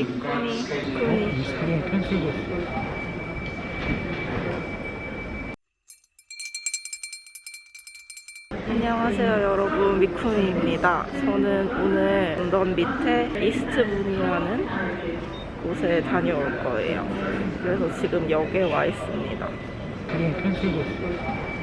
미쿠니 이스트본 캔슬됐어. 안녕하세요 여러분. 미쿠니입니다. 저는 오늘 런던 밑에 이스트본이라는 곳에 다녀올 거예요. 그래서 지금 역에 와 있습니다. 캔슬됐어.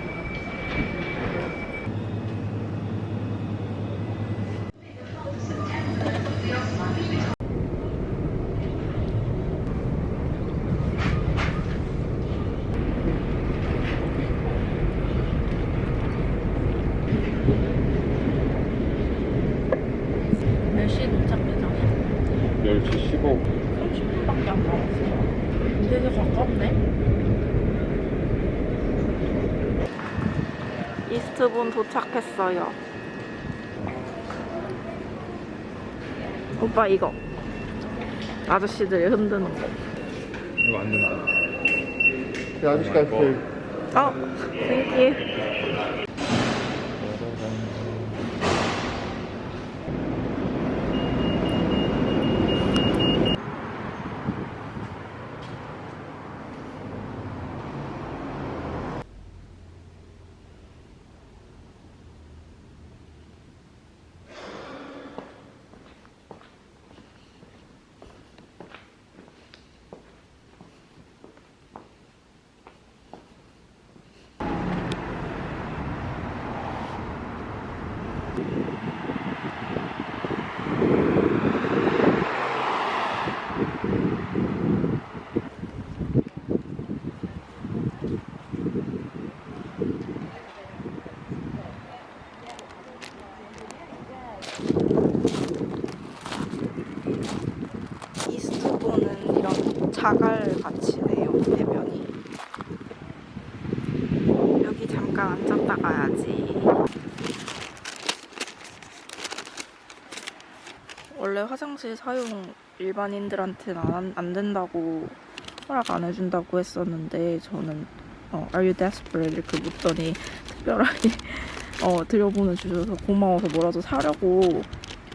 몇 시에 도착 예정이야? 10시 15분. 30분밖에 안 남았어 되게 가깝네 이스트본 도착했어요 오빠 이거 아저씨들이 흔드는 거 이거 안 된다. Go through. 어, Thank you. 이스트본은 이런 자갈 같이네요, 대면이. 여기 잠깐 앉았다 가야지. 원래 화장실 사용 일반인들한테는 안, 안 된다고 허락 안 해준다고 했었는데 저는 어, Are you desperate? 이렇게 묻더니 특별하게 어, 들여보내 주셔서 고마워서 뭐라도 사려고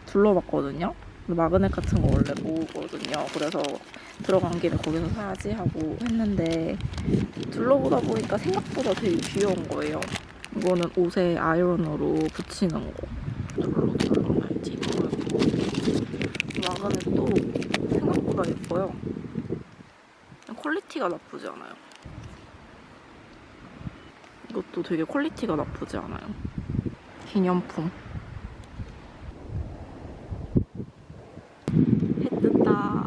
둘러봤거든요. magnet 같은 거 원래 모으거든요. 그래서 들어간 김에 거기서 사야지 하고 했는데 둘러보다 보니까 생각보다 되게 귀여운 거예요. 이거는 옷에 아이론으로 붙이는 거. 둘러둘러 말지 모르고 magnet도 생각보다 예뻐요. quality가 나쁘지 않아요. 이것도 되게 quality가 나쁘지 않아요. 기념품. 해 뜬다.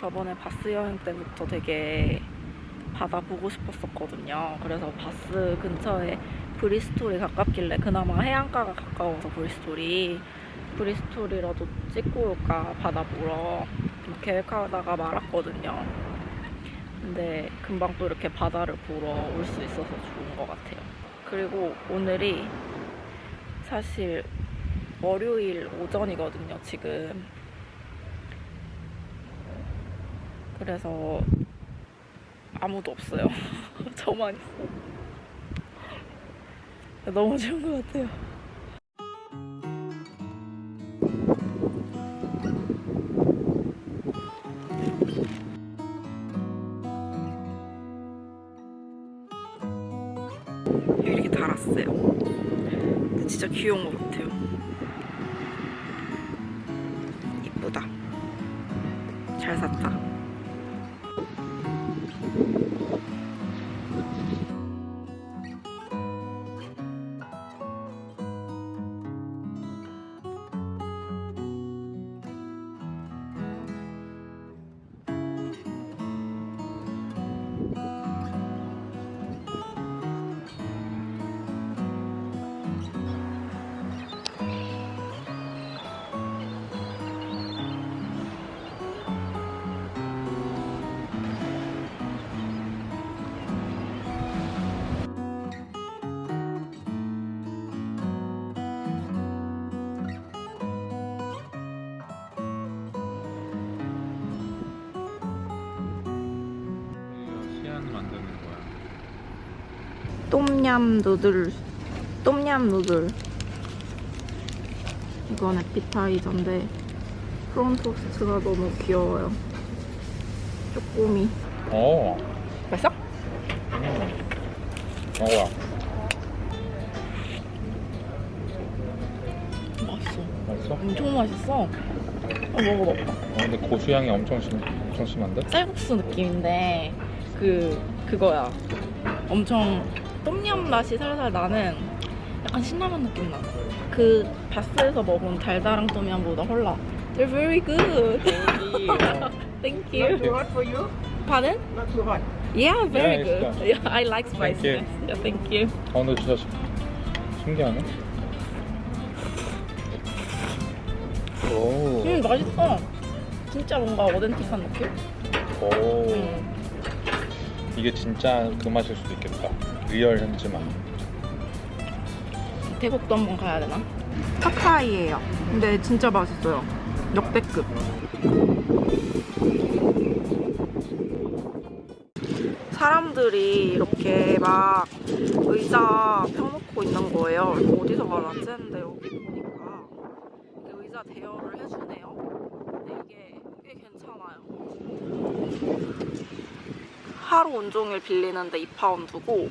저번에 바스 여행 때부터 되게 바다 보고 싶었었거든요. 그래서 바스 근처에 브리스톨이 가깝길래 그나마 해안가가 가까워서 브리스톨이 브리스톨이라도 찍고 올까 바다 보러 막 계획하다가 말았거든요. 근데 금방 또 이렇게 바다를 보러 올 수 있어서 좋은 것 같아요. 그리고 오늘이 사실 월요일 오전이거든요, 지금. 그래서 아무도 없어요. 저만 있어. 너무 좋은 것 같아요. 이렇게 달았어요. 진짜 귀여운 것 같아요. 이쁘다. 잘 샀다. 똠얌 누들 똠얌 누들 이건 에피타이저인데 프론 토스트가 너무 귀여워요. 쪼꼬미. 어. 맛있어? 먹어봐. 맛있어. 맛있어? 어, 엄청 맛있어. 아, 먹어봐. 근데 고수향이 엄청 심, 엄청 심한데? 쌀국수 느낌인데 그 그거야. 엄청 똠얌 맛이 살살 나는 약간 신라면 느낌 나. 그 바스에서 먹은 달달한 똠얌보다 헐라. They're very good. Thank you. Too hot for you? Pardon? Not too hot. Yeah, very Yeah, good. Yeah, I like Thank you. Yeah, thank you. 어, 근데 진짜 시- 신기하네. 오. 음, 맛있어. 진짜 뭔가 authentic한 느낌? 오. 음. 이게 진짜 그 맛일 수도 있겠다. real 현지 맛. 태국도 한번 가야 되나? 팟타이예요. 근데 진짜 맛있어요. 역대급. 사람들이 이렇게 막 의자 펴놓고 있는 거예요. 어디서 났지 했는데 여기 보니까 의자 대여를 해주네요. 근데 이게 꽤 괜찮아요. 하루 온종일 빌리는데 2파운드고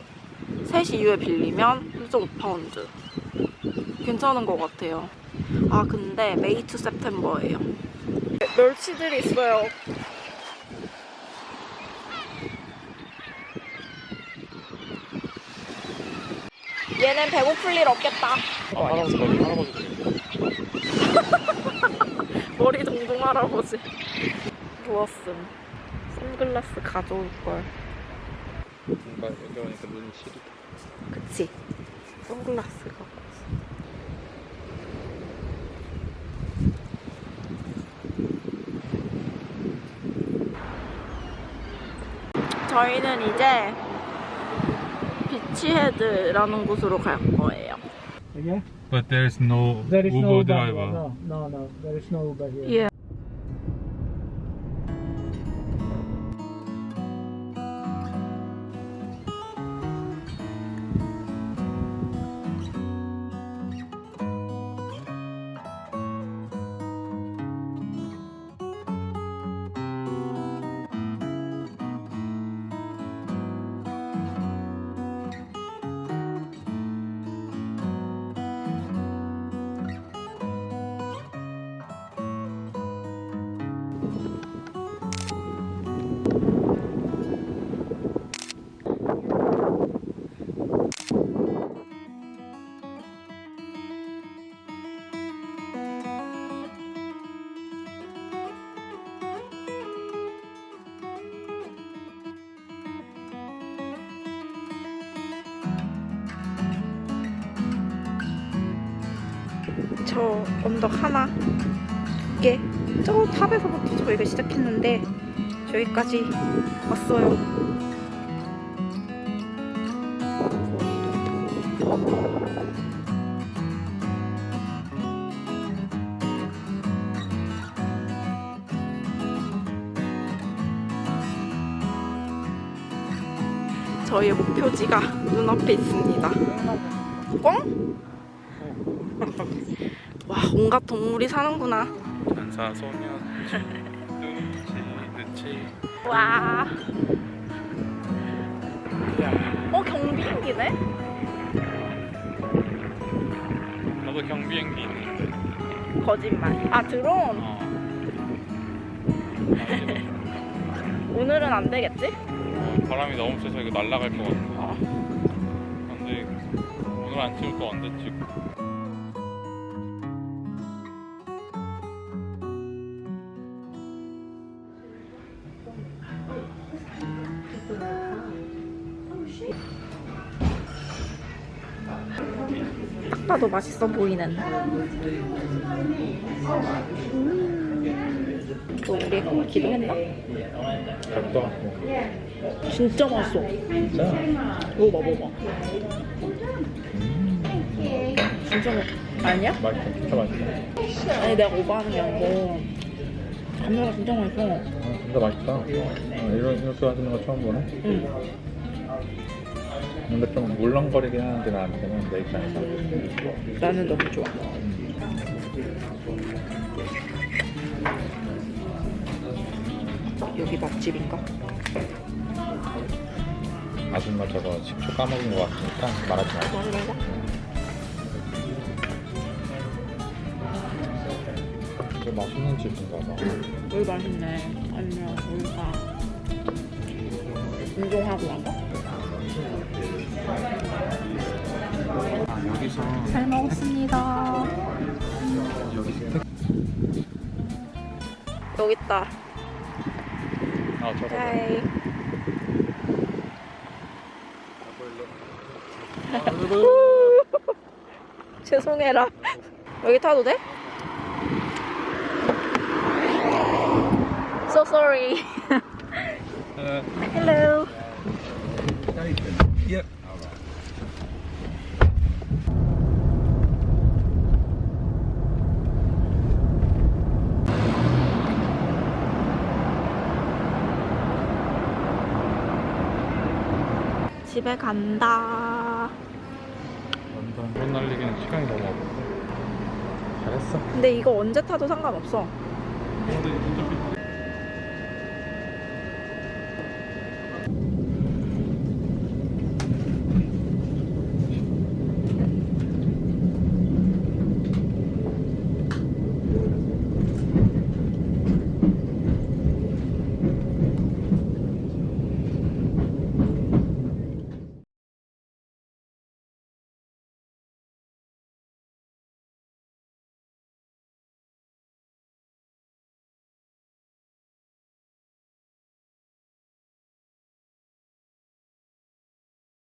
3시 이후에 빌리면 1.5파운드. 괜찮은 것 같아요. 아, 근데 May to September예요. 멸치들이 있어요. 얘는 배고플 일 없겠다. 아, 할아버지, 머리, 할아버지. 머리 동동 할아버지. 좋았음. 선글라스 가져올 걸. 뭔가 여기 오니까 눈이 시리다. 그치? 선글라스가. 저희는 이제 비치헤드라는 곳으로 갈 거예요. Again? But there is no There is no Uber Uber. driver. No, no, no. There is no Uber here. 예. 저 언덕 하나 게저 탑에서부터 저희가 시작했는데 저기까지 왔어요. 저희의 목표지가 눈앞에 있습니다. 꽝? 와 온갖 동물이 사는구나. 안사소년 눈치 늦지. 와. 어 경비행기네? 나도 경비행기 있는데. 거짓말. 아 드론. 어. 오늘은 안 되겠지? 어, 바람이 너무 세서 이거 날아갈 것 같아. 어. 근데 오늘 안 찍을 거 언제 찍 봐도 맛있어 보이는. 또 우리 기도했나? 갈것 같고. 진짜 맛있어. 진짜? 먹어봐 먹어봐. 진짜 맛. 아니야? 맛있어. 진짜 맛있어. 아니 내가 오버하는 게 아니고 감자가 진짜 맛있어. 어, 진짜 맛있다. 어, 이런 이렇게 하시는 거 처음 보네. 응. 근데 좀 물렁거리긴 하는데 나한테는 내 입장에서. 나는 너무 좋아. 음. 여기 맛집인가? 아줌마 저거 식초 까먹은 것 같으니까 말하지 말고. 말이 말자. 되게 맛있는 집인가 봐. 여기 맛있네. 아니면 우리가 운동하고 나가? 아, 여기서 잘 먹었습니다. 여기 있다. 아 저거. 죄송해라. 여기 타도 돼? So sorry. 어, Hello. 예. 집에 간다. 완전 돈 날리기는 시간이 너무 없어. 잘했어. 근데 이거 언제 타도 상관없어.